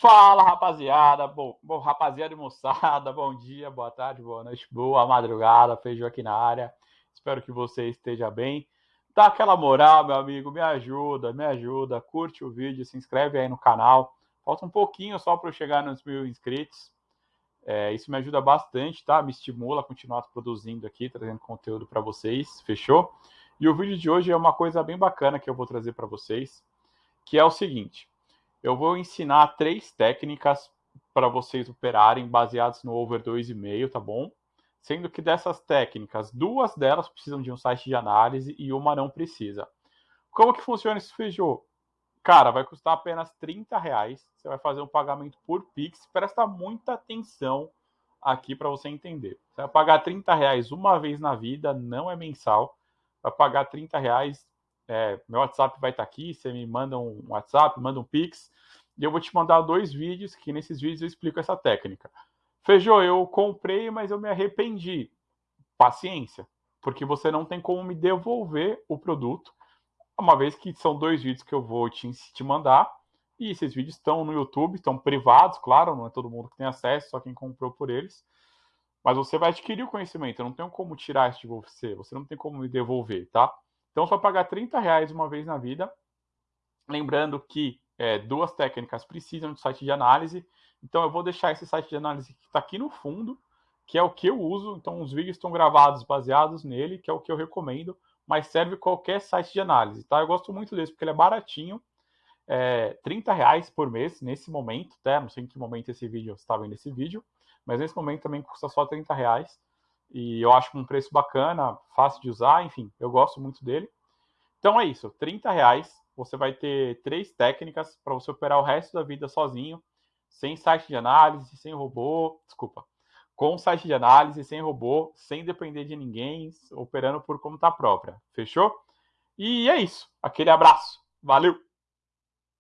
Fala, rapaziada. Bom, bom, rapaziada e moçada, bom dia, boa tarde, boa noite, boa madrugada. Feijão aqui na área. Espero que você esteja bem. Dá aquela moral, meu amigo, me ajuda, me ajuda. Curte o vídeo, se inscreve aí no canal. Falta um pouquinho só para eu chegar nos mil inscritos. É, isso me ajuda bastante, tá? Me estimula a continuar produzindo aqui, trazendo conteúdo para vocês. Fechou? E o vídeo de hoje é uma coisa bem bacana que eu vou trazer para vocês, que é o seguinte eu vou ensinar três técnicas para vocês operarem baseadas no over 2,5, tá bom? Sendo que dessas técnicas, duas delas precisam de um site de análise e uma não precisa. Como que funciona esse feijô? Cara, vai custar apenas 30 reais. Você vai fazer um pagamento por Pix. Presta muita atenção aqui para você entender. Você vai pagar 30 reais uma vez na vida, não é mensal. Vai pagar 30 reais é, meu WhatsApp vai estar tá aqui, você me manda um WhatsApp, manda um Pix, e eu vou te mandar dois vídeos, que nesses vídeos eu explico essa técnica. Feijô, eu comprei, mas eu me arrependi. Paciência, porque você não tem como me devolver o produto, uma vez que são dois vídeos que eu vou te, te mandar, e esses vídeos estão no YouTube, estão privados, claro, não é todo mundo que tem acesso, só quem comprou por eles. Mas você vai adquirir o conhecimento, eu não tenho como tirar isso de você, você não tem como me devolver, tá? Então, só pagar 30 reais uma vez na vida. Lembrando que é, duas técnicas precisam de site de análise. Então, eu vou deixar esse site de análise que está aqui no fundo, que é o que eu uso. Então, os vídeos estão gravados baseados nele, que é o que eu recomendo, mas serve qualquer site de análise, tá? Eu gosto muito desse, porque ele é baratinho. É, 30 reais por mês nesse momento, tá? Não sei em que momento esse vídeo está vendo esse vídeo, mas nesse momento também custa só 30 reais. E eu acho um preço bacana, fácil de usar, enfim, eu gosto muito dele. Então é isso, 30 reais, você vai ter três técnicas para você operar o resto da vida sozinho, sem site de análise, sem robô, desculpa, com site de análise, sem robô, sem depender de ninguém, operando por conta própria. Fechou? E é isso. Aquele abraço. Valeu!